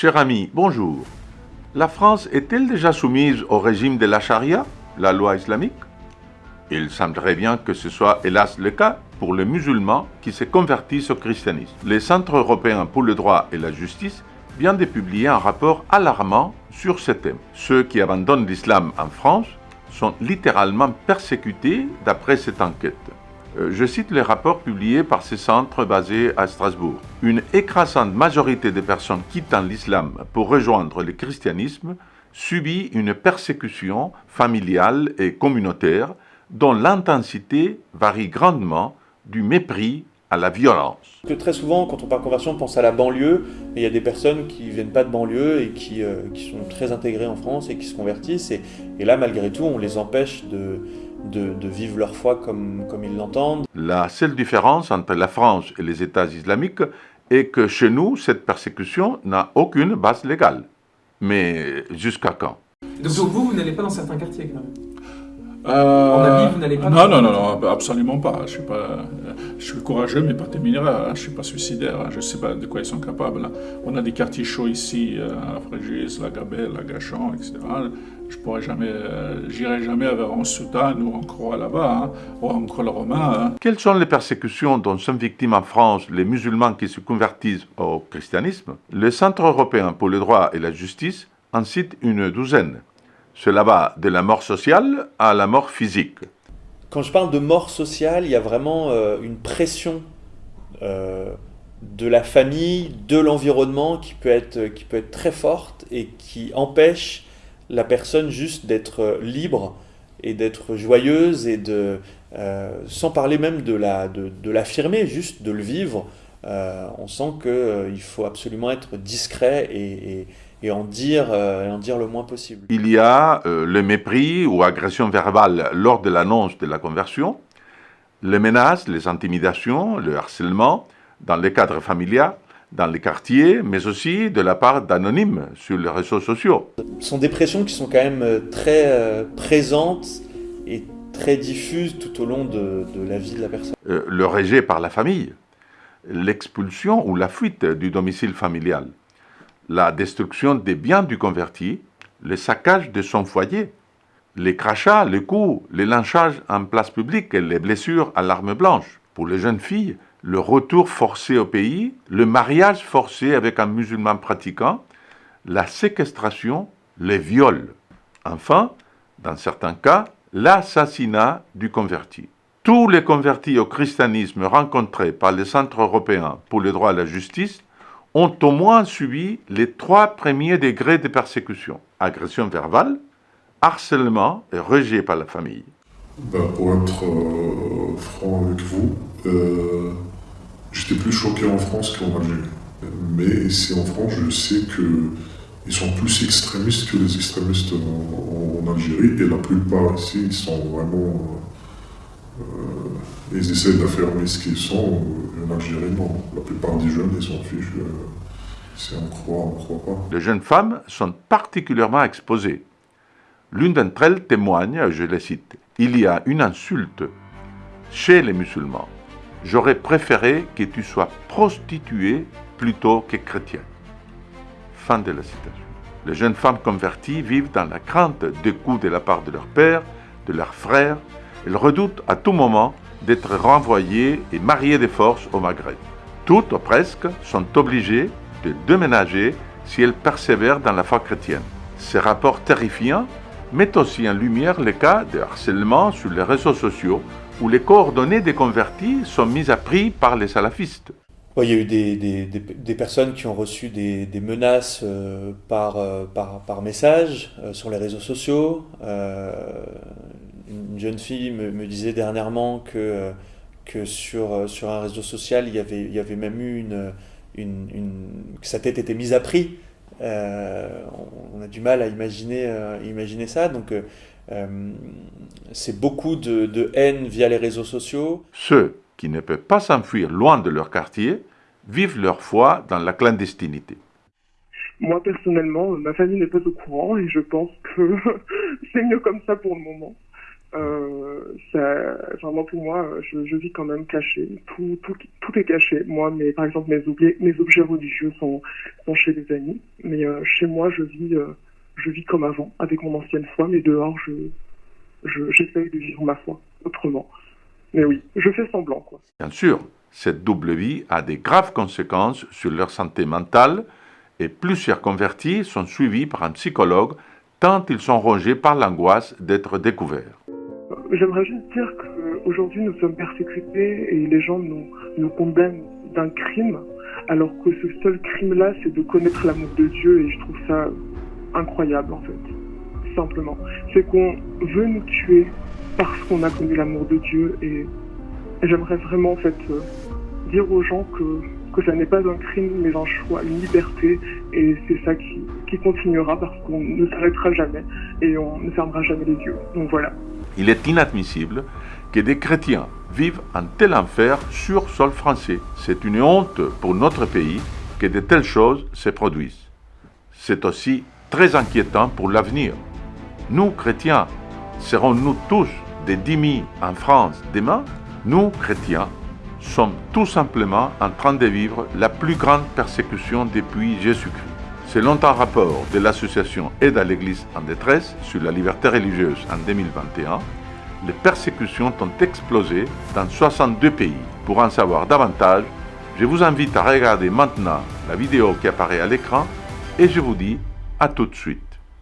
Cher ami, bonjour. La France est-elle déjà soumise au régime de la charia, la loi islamique? Il semblerait bien que ce soit hélas le cas pour les musulmans qui se convertissent au christianisme. Le Centre européen pour le droit et la justice vient de publier un rapport alarmant sur ce thème. Ceux qui abandonnent l'islam en France sont littéralement persécutés d'après cette enquête. Euh, je cite les rapports publiés par ces centres basés à Strasbourg. Une écrasante majorité des personnes quittant l'islam pour rejoindre le christianisme subit une persécution familiale et communautaire dont l'intensité varie grandement du mépris à la violence. Que très souvent, quand on parle conversion, on pense à la banlieue, mais il y a des personnes qui ne viennent pas de banlieue et qui, euh, qui, sont très intégrées en France et qui se convertissent. Et, et là, malgré tout, on les empêche de, de, de vivre leur foi comme, comme ils l'entendent. La seule différence entre la France et les États islamiques est que chez nous, cette persécution n'a aucune base légale. Mais jusqu'à quand? Donc, vous, vous n'allez pas dans certains quartiers quand même? Euh, En Asie, vous n'allez pas Non, non, non, non, absolument pas. Je suis, pas, je suis courageux, mais pas téméraire. Hein. Je suis pas suicidaire. Hein. Je ne sais pas de quoi ils sont capables. Hein. On a des quartiers chauds ici, euh, à Frégis, la Gabelle, la Gachan, etc. Je pourrais jamais, euh, j'irai jamais vers un soutane ou en croix là-bas, ou en croix romain. Quelles sont les persécutions dont sont victimes en France les musulmans qui se convertissent au christianisme? Le Centre européen pour le droit et la justice en cite une douzaine. Cela va de la mort sociale à la mort physique. Quand je parle de mort sociale, il y a vraiment euh, une pression euh, de la famille, de l'environnement qui, peut être, qui peut être très forte et qui empêche la personne juste d'être libre et d'être joyeuse et euh, sans parler même de l'affirmer, juste de le vivre. Euh, on sent qu'il euh, faut absolument être discret et, et et en dire, euh, en dire le moins possible. Il y a euh, le mépris ou agression verbale lors de l'annonce de la conversion, les menaces, les intimidations, le harcèlement dans les cadres familiaux, dans les quartiers, mais aussi de la part d'anonymes sur les réseaux sociaux. Ce sont des pressions qui sont quand même euh, très euh, présentes et très diffuses tout au long de, de la vie de la personne. Euh, le rejet par la famille, l'expulsion ou la fuite du domicile familial, la destruction des biens du converti, le saccage de son foyer, les crachats, les coups, les lynchages en place publique et les blessures à l'arme blanche. Pour les jeunes filles, le retour forcé au pays, le mariage forcé avec un musulman pratiquant, la séquestration, les viols. Enfin, dans certains cas, l'assassinat du converti. Tous les convertis au christianisme rencontrés par les centres européens pour le droit à la justice ont au moins subi les trois premiers degrés de persécution. Agression verbale, harcèlement et rejet par la famille. Pour être euh, franc avec vous, euh, j'étais plus choqué en France qu'en Algérie. Mais ici en France, je sais qu'ils sont plus extrémistes que les extrémistes en, en, Algérie. Et la plupart ici, ils sont vraiment... Euh, ils essaient d'affirmer ce qu'ils sont. En Algérie, non. La plupart des jeunes, ils s'en fichent. Si on croit, on croit pas. Les jeunes femmes sont particulièrement exposées. L'une d'entre elles témoigne, je les cite, « Il y a une insulte chez les musulmans. J'aurais préféré que tu sois prostituée plutôt que chrétienne. » Fin de la citation. Les jeunes femmes converties vivent dans la crainte des coups de la part de leur père, de leurs frères. Elles redoutent à tout moment d'être renvoyées et mariées de force au Maghreb. Toutes, ou presque, sont obligées de déménager si elles persévèrent dans la foi chrétienne. Ces rapports terrifiants mettent aussi en lumière les cas de harcèlement sur les réseaux sociaux où les coordonnées des convertis sont mises à prix par les salafistes. il y a eu des, personnes qui ont reçu des, menaces euh, par, euh, par, message euh, sur les réseaux sociaux. Euh, une jeune fille me, me disait dernièrement que, que sur, sur un réseau social, il y avait, il y avait même eu une, une, une, que sa tête était mise à prix. Euh, on a du mal à imaginer, euh, imaginer ça. Donc, euh, c'est beaucoup de, de, haine via les réseaux sociaux. Ceux qui ne peuvent pas s'enfuir loin de leur quartier vivent leur foi dans la clandestinité. Moi, personnellement, ma famille n'est pas au courant et je pense que c'est mieux comme ça pour le moment. Euh, ça, vraiment pour moi, je, vis quand même caché. Tout, est caché. Moi, mais par exemple, mes objets, mes religieux sont, chez des amis. Mais euh, chez moi, je vis, euh, je vis comme avant, avec mon ancienne foi. Mais dehors, je, j'essaye de vivre ma foi autrement. Mais oui, je fais semblant, quoi. Bien sûr, cette double vie a des graves conséquences sur leur santé mentale et plusieurs convertis sont suivis par un psychologue tant ils sont rongés par l'angoisse d'être découverts. J'aimerais juste dire qu'aujourd'hui nous sommes persécutés et les gens nous, condamnent d'un crime, alors que ce seul crime-là, c'est de connaître l'amour de Dieu et je trouve ça incroyable en fait. Simplement. C'est qu'on veut nous tuer parce qu'on a connu l'amour de Dieu et, j'aimerais vraiment en fait euh, dire aux gens que, que ça n'est pas un crime mais un choix, une liberté et c'est ça qui, qui continuera parce qu'on ne s'arrêtera jamais et on ne fermera jamais les yeux. Donc voilà. Il est inadmissible que des chrétiens vivent un tel enfer sur sol français. C'est une honte pour notre pays que de telles choses se produisent. C'est aussi très inquiétant pour l'avenir. Nous, chrétiens, serons-nous tous des dix en France demain? Nous, chrétiens, sommes tout simplement en train de vivre la plus grande persécution depuis Jésus-Christ. Selon un rapport de l'association Aide à l'Église en détresse sur la liberté religieuse en 2021, les persécutions ont explosé dans 62 pays. Pour en savoir davantage, je vous invite à regarder maintenant la vidéo qui apparaît à l'écran et je vous dis à tout de suite.